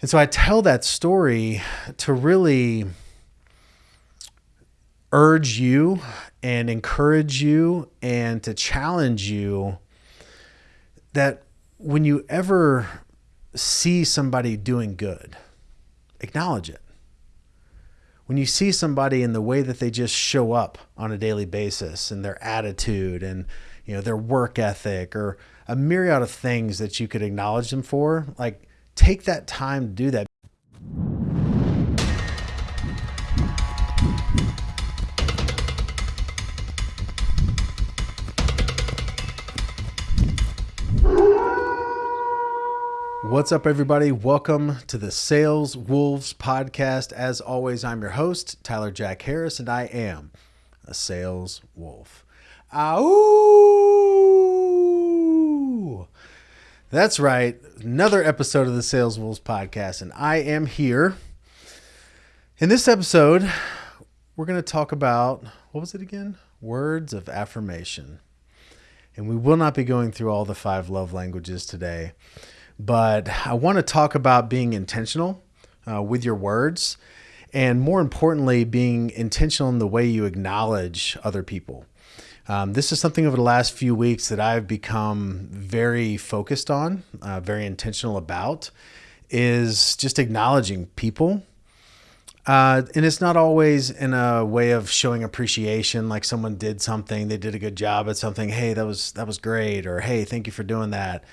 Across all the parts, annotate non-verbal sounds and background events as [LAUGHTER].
And so I tell that story to really urge you and encourage you and to challenge you that when you ever see somebody doing good, acknowledge it. When you see somebody in the way that they just show up on a daily basis and their attitude and you know their work ethic or a myriad of things that you could acknowledge them for, like take that time to do that. What's up, everybody? Welcome to the Sales Wolves podcast. As always, I'm your host, Tyler Jack Harris, and I am a sales wolf. Ow! That's right. Another episode of the Sales Wolves podcast, and I am here. In this episode, we're going to talk about what was it again? Words of affirmation. And we will not be going through all the five love languages today but I want to talk about being intentional uh, with your words and more importantly, being intentional in the way you acknowledge other people. Um, this is something over the last few weeks that I've become very focused on, uh, very intentional about, is just acknowledging people. Uh, and it's not always in a way of showing appreciation, like someone did something, they did a good job at something. Hey, that was that was great, or hey, thank you for doing that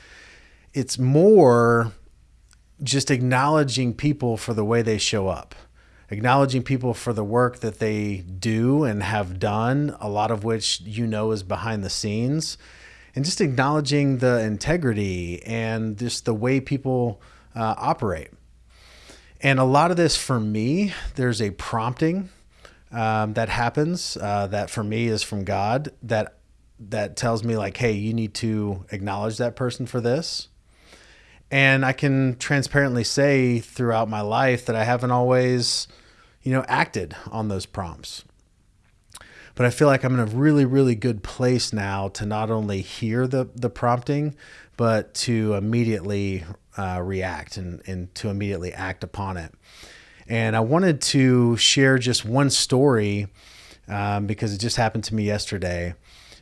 it's more just acknowledging people for the way they show up, acknowledging people for the work that they do and have done, a lot of which you know is behind the scenes, and just acknowledging the integrity and just the way people uh, operate. And a lot of this for me, there's a prompting um, that happens uh, that for me is from God that that tells me like, hey, you need to acknowledge that person for this and I can transparently say throughout my life that I haven't always, you know, acted on those prompts. But I feel like I'm in a really, really good place now to not only hear the, the prompting, but to immediately uh, react and, and to immediately act upon it. And I wanted to share just one story um, because it just happened to me yesterday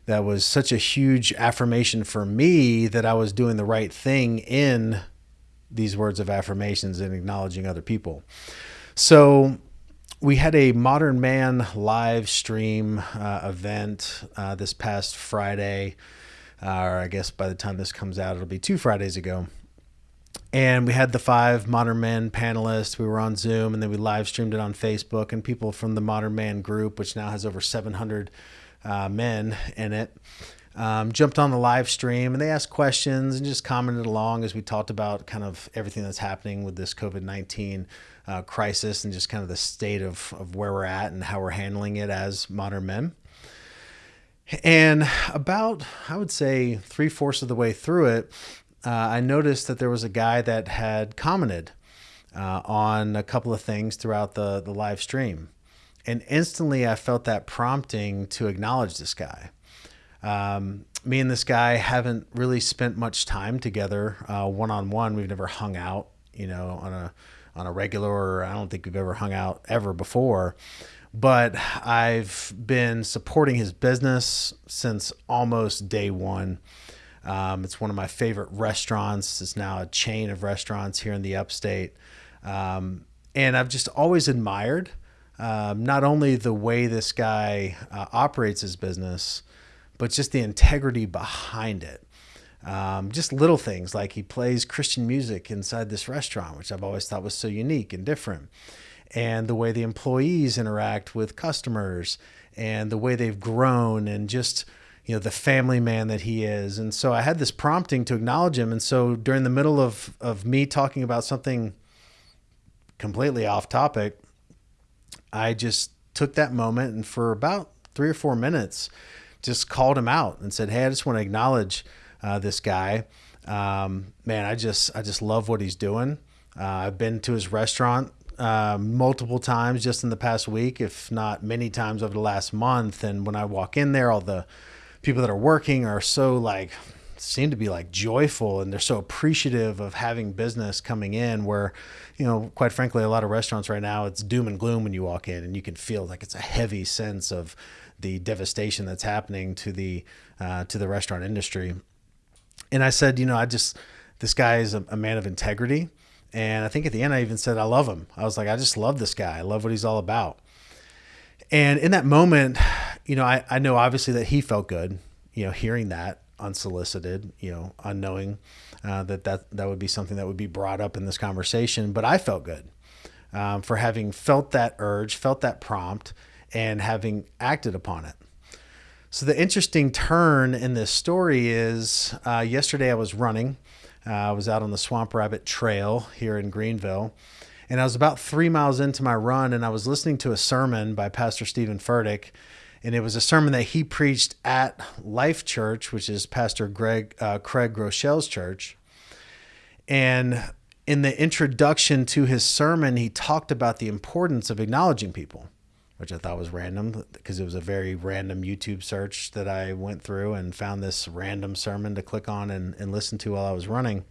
that was such a huge affirmation for me that I was doing the right thing in these words of affirmations and acknowledging other people. So we had a Modern Man live stream uh, event uh, this past Friday, uh, or I guess by the time this comes out, it'll be two Fridays ago. And we had the five Modern Man panelists. We were on Zoom and then we live streamed it on Facebook. And people from the Modern Man group, which now has over 700 uh, men in it, um, jumped on the live stream and they asked questions and just commented along as we talked about kind of everything that's happening with this COVID 19 uh, crisis and just kind of the state of, of where we're at and how we're handling it as modern men. And about, I would say, three fourths of the way through it, uh, I noticed that there was a guy that had commented uh, on a couple of things throughout the, the live stream. And instantly I felt that prompting to acknowledge this guy. Um, me and this guy haven't really spent much time together one on one. We've never hung out, you know, on a on a regular. Or I don't think we've ever hung out ever before. But I've been supporting his business since almost day one. Um, it's one of my favorite restaurants. It's now a chain of restaurants here in the upstate. Um, and I've just always admired um, not only the way this guy uh, operates his business, but just the integrity behind it. Um, just little things like he plays Christian music inside this restaurant, which I've always thought was so unique and different. And the way the employees interact with customers and the way they've grown and just, you know, the family man that he is. And so I had this prompting to acknowledge him. And so during the middle of, of me talking about something completely off topic, I just took that moment and for about three or four minutes, just called him out and said, "Hey, I just want to acknowledge uh, this guy. Um, man, I just I just love what he's doing. Uh, I've been to his restaurant uh, multiple times just in the past week, if not many times over the last month. And when I walk in there, all the people that are working are so like seem to be like joyful and they're so appreciative of having business coming in where you know quite frankly a lot of restaurants right now it's doom and gloom when you walk in and you can feel like it's a heavy sense of the devastation that's happening to the uh, to the restaurant industry and i said you know i just this guy is a, a man of integrity and i think at the end i even said i love him i was like i just love this guy i love what he's all about and in that moment you know i, I know obviously that he felt good you know hearing that unsolicited, you know, unknowing uh, that, that that would be something that would be brought up in this conversation. But I felt good um, for having felt that urge, felt that prompt, and having acted upon it. So the interesting turn in this story is uh, yesterday I was running. Uh, I was out on the Swamp Rabbit Trail here in Greenville. And I was about three miles into my run, and I was listening to a sermon by Pastor Steven Furtick and it was a sermon that he preached at Life Church, which is Pastor Greg uh, Craig Groeschel's church. And in the introduction to his sermon, he talked about the importance of acknowledging people, which I thought was random because it was a very random YouTube search that I went through and found this random sermon to click on and, and listen to while I was running.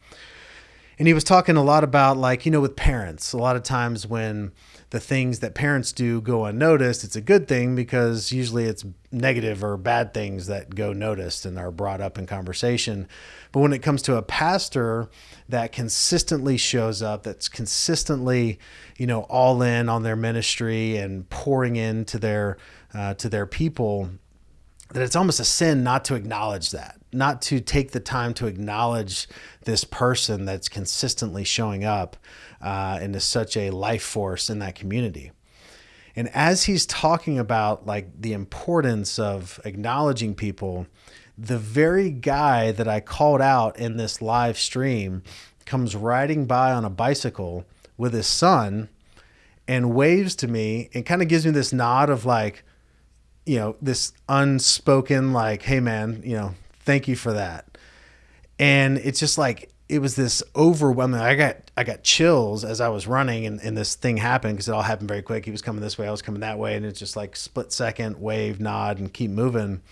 And he was talking a lot about, like, you know, with parents, a lot of times when the things that parents do go unnoticed, it's a good thing because usually it's negative or bad things that go noticed and are brought up in conversation. But when it comes to a pastor that consistently shows up, that's consistently, you know, all in on their ministry and pouring into their uh, to their people, that it's almost a sin not to acknowledge that, not to take the time to acknowledge this person that's consistently showing up uh, and is such a life force in that community. And as he's talking about like the importance of acknowledging people, the very guy that I called out in this live stream comes riding by on a bicycle with his son and waves to me and kind of gives me this nod of like, you know, this unspoken, like, hey man, you know, thank you for that. And it's just like, it was this overwhelming. I got I got chills as I was running, and, and this thing happened because it all happened very quick. He was coming this way, I was coming that way, and it's just like split second, wave, nod, and keep moving.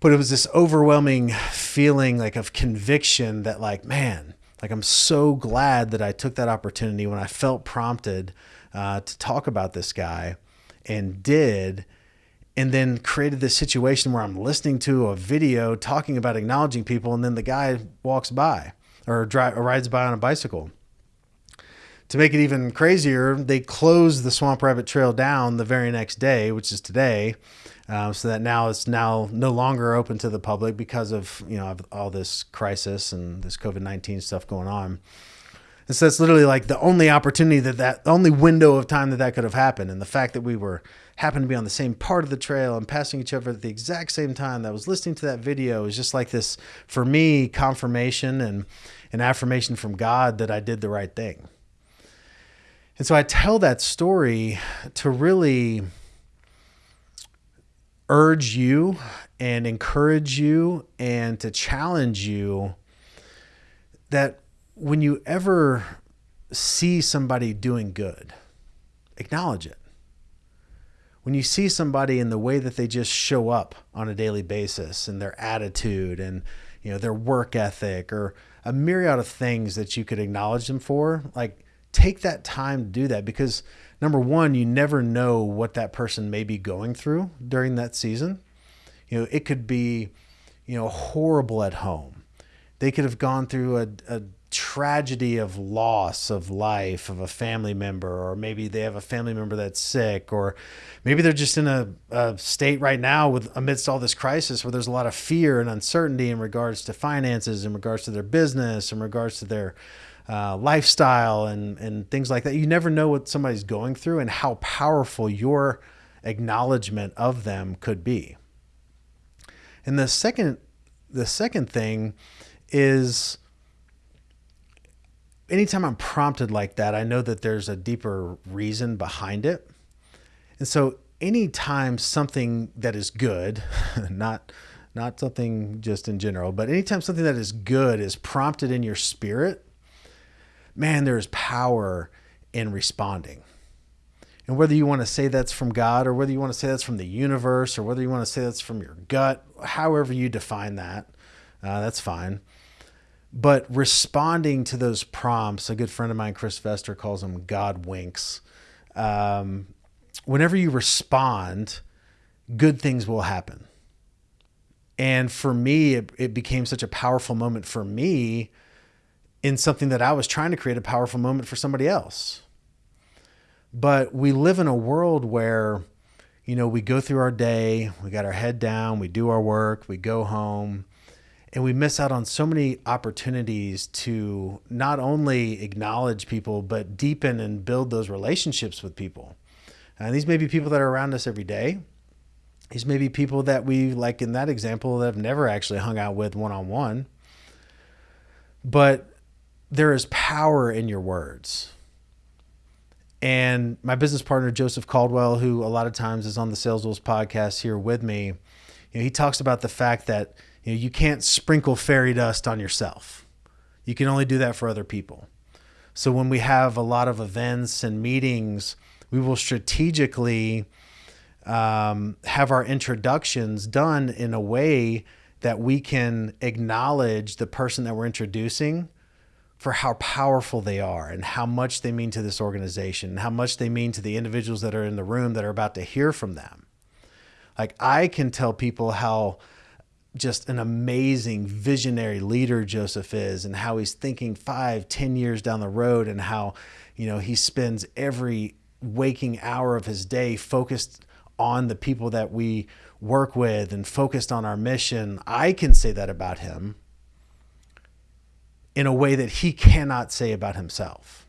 But it was this overwhelming feeling like of conviction that like man, like I'm so glad that I took that opportunity when I felt prompted uh, to talk about this guy, and did and then created this situation where I'm listening to a video talking about acknowledging people, and then the guy walks by or, drive, or rides by on a bicycle. To make it even crazier, they closed the Swamp Rabbit Trail down the very next day, which is today, uh, so that now it's now no longer open to the public because of you know all this crisis and this COVID nineteen stuff going on. And so it's literally like the only opportunity that that only window of time that that could have happened, and the fact that we were happened to be on the same part of the trail and passing each other at the exact same time that I was listening to that video is just like this for me confirmation and an affirmation from God that I did the right thing. And so I tell that story to really urge you and encourage you and to challenge you that when you ever see somebody doing good, acknowledge it when you see somebody in the way that they just show up on a daily basis and their attitude and you know their work ethic or a myriad of things that you could acknowledge them for like take that time to do that because number one you never know what that person may be going through during that season. You know it could be you know horrible at home. They could have gone through a, a tragedy of loss of life of a family member or maybe they have a family member that's sick or maybe they're just in a, a, state right now with amidst all this crisis where there's a lot of fear and uncertainty in regards to finances in regards to their business in regards to their uh, lifestyle and and things like that. You never know what somebody's going through and how powerful your acknowledgement of them could be. And the second the second thing is anytime I'm prompted like that, I know that there's a deeper reason behind it. And so anytime something that is good, [LAUGHS] not not something just in general, but anytime something that is good is prompted in your spirit, man, there's power in responding. And whether you want to say that's from God or whether you want to say that's from the universe or whether you want to say that's from your gut, however you define that, Uh, that's fine. But responding to those prompts, a good friend of mine, Chris Vester, calls them God winks. Um, whenever you respond, good things will happen. And for me, it, it became such a powerful moment for me in something that I was trying to create a powerful moment for somebody else. But we live in a world where, you know, we go through our day, we got our head down, we do our work, we go home, and we miss out on so many opportunities to not only acknowledge people, but deepen and build those relationships with people. And these may be people that are around us every day. These may be people that we, like in that example, that have never actually hung out with one on one. But there is power in your words. And my business partner, Joseph Caldwell, who a lot of times is on the Sales Wolves podcast here with me, you know, he talks about the fact that you, know, you can't sprinkle fairy dust on yourself. You can only do that for other people. So when we have a lot of events and meetings, we will strategically um, have our introductions done in a way that we can acknowledge the person that we're introducing for how powerful they are and how much they mean to this organization and how much they mean to the individuals that are in the room that are about to hear from them. Like I can tell people how just an amazing visionary leader Joseph is and how he's thinking five, ten years down the road and how, you know, he spends every waking hour of his day focused on the people that we work with and focused on our mission. I can say that about him in a way that he cannot say about himself.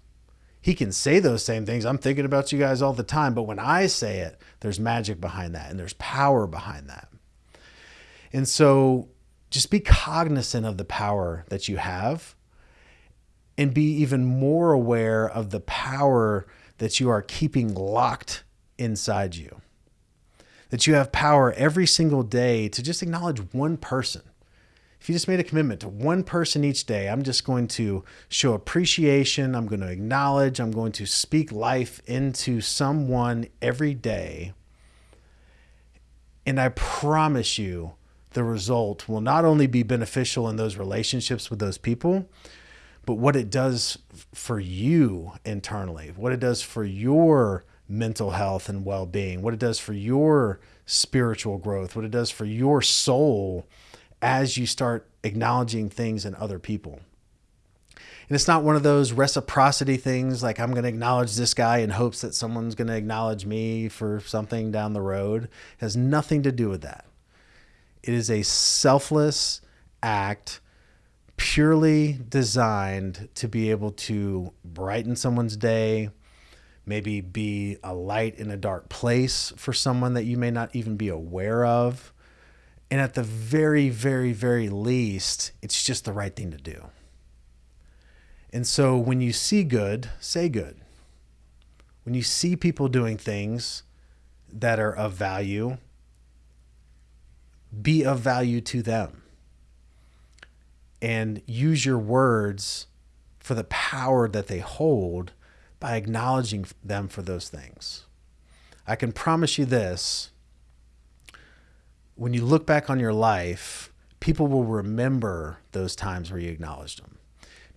He can say those same things. I'm thinking about you guys all the time, but when I say it, there's magic behind that and there's power behind that. And so just be cognizant of the power that you have and be even more aware of the power that you are keeping locked inside you. That you have power every single day to just acknowledge one person. If you just made a commitment to one person each day, I'm just going to show appreciation. I'm going to acknowledge. I'm going to speak life into someone every day. And I promise you, the result will not only be beneficial in those relationships with those people, but what it does for you internally, what it does for your mental health and well being, what it does for your spiritual growth, what it does for your soul as you start acknowledging things in other people. And it's not one of those reciprocity things like I'm going to acknowledge this guy in hopes that someone's going to acknowledge me for something down the road. It has nothing to do with that. It is a selfless act purely designed to be able to brighten someone's day, maybe be a light in a dark place for someone that you may not even be aware of. And at the very, very, very least, it's just the right thing to do. And so when you see good, say good. When you see people doing things that are of value, be of value to them and use your words for the power that they hold by acknowledging them for those things. I can promise you this when you look back on your life, people will remember those times where you acknowledged them.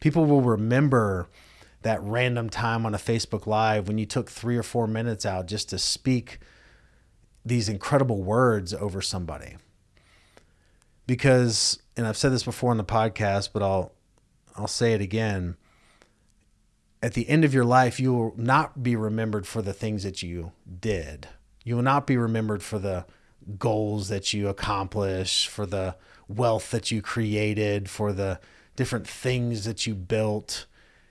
People will remember that random time on a Facebook Live when you took three or four minutes out just to speak these incredible words over somebody because and I've said this before on the podcast, but I'll I'll say it again. At the end of your life, you will not be remembered for the things that you did. You will not be remembered for the goals that you accomplished, for the wealth that you created, for the different things that you built.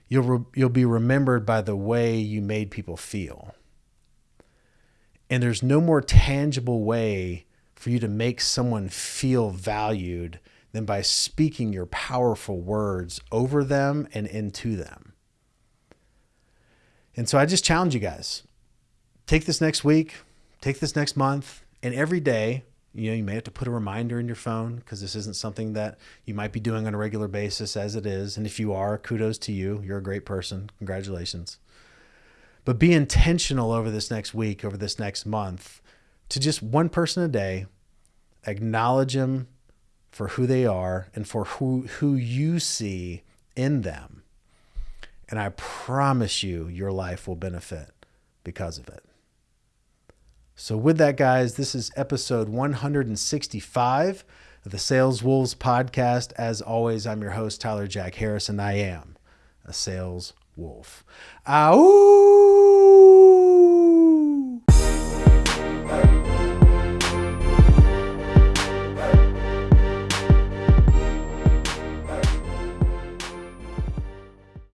You'll re- you'll be remembered by the way you made people feel. And there's no more tangible way for you to make someone feel valued than by speaking your powerful words over them and into them. And so I just challenge you guys take this next week, take this next month, and every day, you know, you may have to put a reminder in your phone because this isn't something that you might be doing on a regular basis as it is. And if you are, kudos to you. You're a great person. Congratulations. But be intentional over this next week, over this next month, to just one person a day, acknowledge them for who they are and for who, who you see in them. And I promise you, your life will benefit because of it. So, with that, guys, this is episode 165 of the Sales Wolves podcast. As always, I'm your host, Tyler Jack Harris, and I am a sales wolf. Ow!